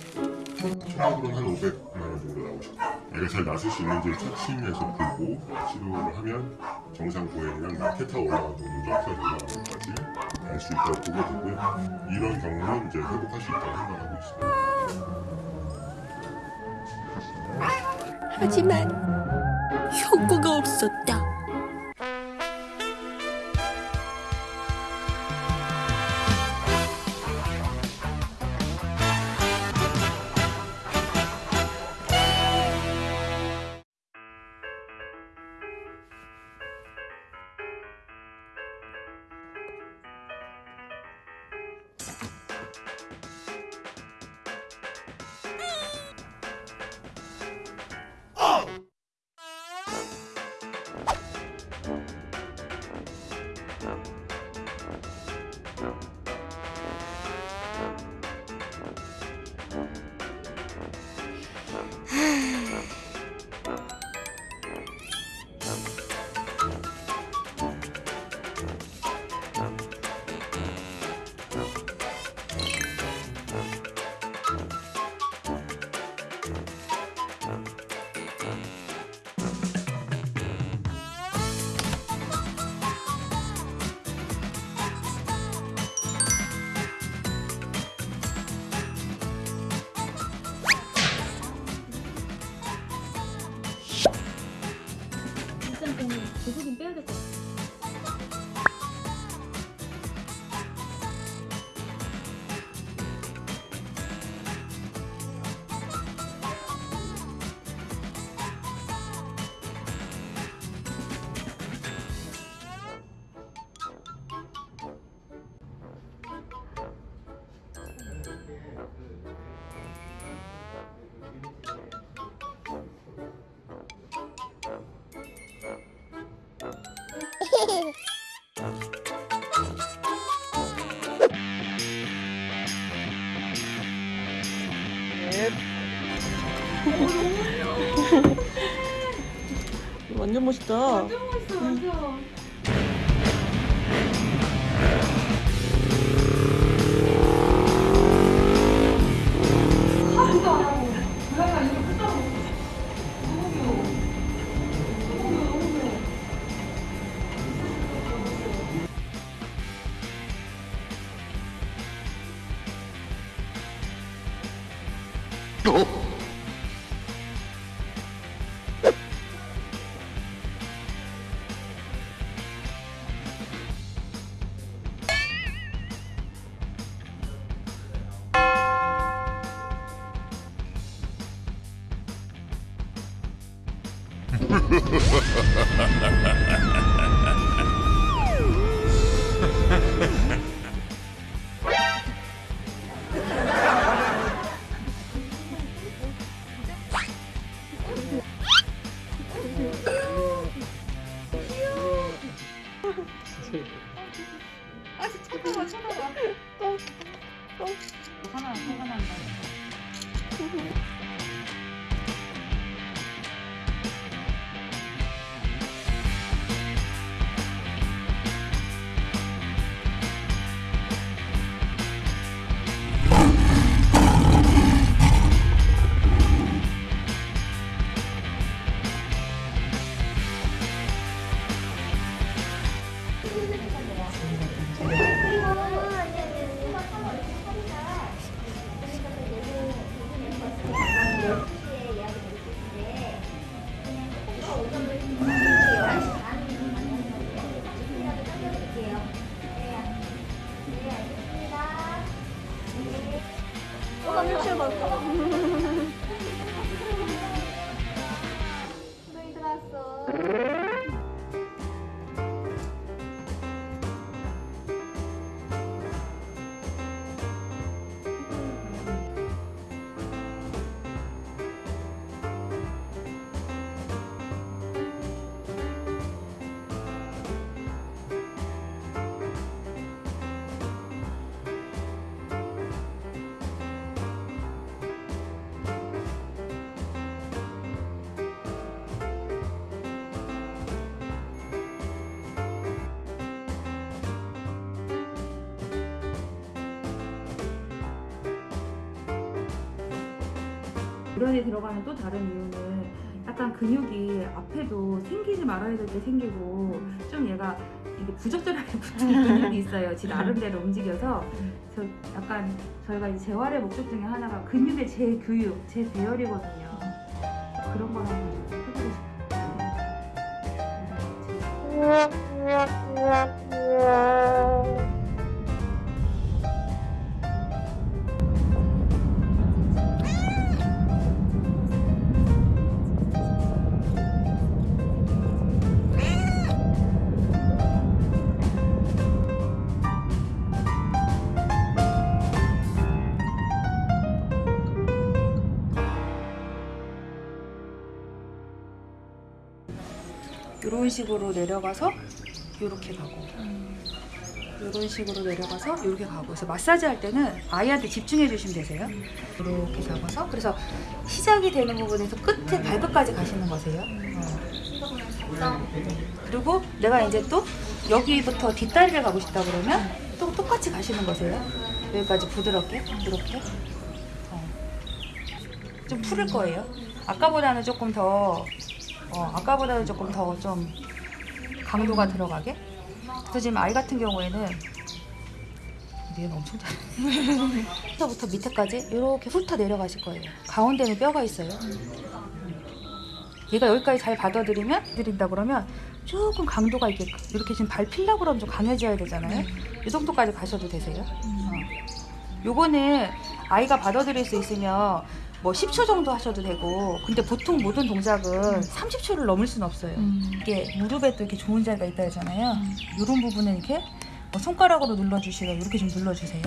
총액으로는 한 500만 원 정도 나오죠. 애가 잘 나설 수 있는지 착심해서 보고 치료를 하면 정상 보행이랑 점프가 올라가는 것까지 갈 수 있다고 보게 되고요. 이런 경우는 이제 회복할 수 있다고 생각하고 있습니다. 하지만 효과가 없었다. 일단 좀 고소 좀 빼야 될 것 같아. 완전 멋있다. 완전 멋있어, 완전. 하나, 화가 난다. 너희 우란이 들어가는 또 다른 이유는 약간 근육이 앞에도 생기지 말아야 될 때 생기고 좀 얘가 이게 부적절하게 붙은 근육이 있어요. 지 나름대로 움직여서 저 약간 저희가 이제 재활의 목적 중에 하나가 근육의 재교육, 재배열이거든요. 그런 걸 한번 해보고 싶어요. 이런 식으로 내려가서 이렇게 가고. 이런 식으로 내려가서 이렇게 가고. 그래서 마사지 할 때는 아이한테 집중해 주시면 되세요. 이렇게 잡아서. 그래서 시작이 되는 부분에서 끝에 발끝까지 가시는 거세요. 어. 그리고 내가 이제 또 여기부터 뒷다리를 가고 싶다 그러면 또 똑같이 가시는 거세요. 여기까지 부드럽게 이렇게. 어. 좀 풀을 거예요. 아까보다는 조금 더 어, 아까보다는 조금 더 좀 강도가 들어가게. 그래서 지금 아이 같은 경우에는 얘는 엄청 잘. 부터 밑에까지 이렇게 훑어 내려가실 거예요. 가운데는 뼈가 있어요. 얘가 여기까지 잘 받아들이면 드린다 그러면 조금 강도가 있게 이렇게 지금 발 필라고 그러면 좀 강해져야 되잖아요. 이 정도까지 가셔도 되세요. 어. 요거는 아이가 받아들일 수 있으면 뭐 10초 정도 하셔도 되고 근데 보통 모든 동작은 30초를 넘을 수는 없어요. 이게 무릎에 또 이렇게 좋은 자리가 있다 했잖아요. 이런 부분은 이렇게 뭐 손가락으로 눌러주시고 이렇게 좀 눌러주세요.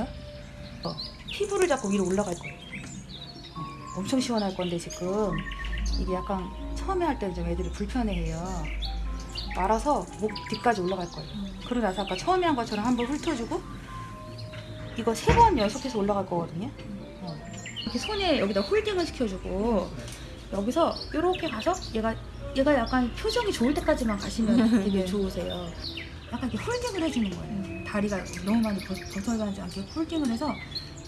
어, 피부를 잡고 위로 올라갈 거예요. 어, 엄청 시원할 건데 지금 이게 약간 처음에 할때좀 애들이 불편해해요. 말아서 목 뒤까지 올라갈 거예요. 그러고 나서 아까 처음에 한 것처럼 한번 훑어주고 이거 세 번 연속해서 올라갈 거거든요. 어. 이렇게 손에 여기다 홀딩을 시켜주고 여기서 이렇게 가서 얘가 얘가 약간 표정이 좋을 때까지만 가시면 되게 좋으세요. 약간 이렇게 홀딩을 해주는 거예요. 다리가 너무 많이 벗- 벗어나지 않게 홀딩을 해서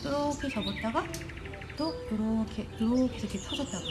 이렇게 접었다가 또 이렇게 이렇게 이렇게 펴줬다가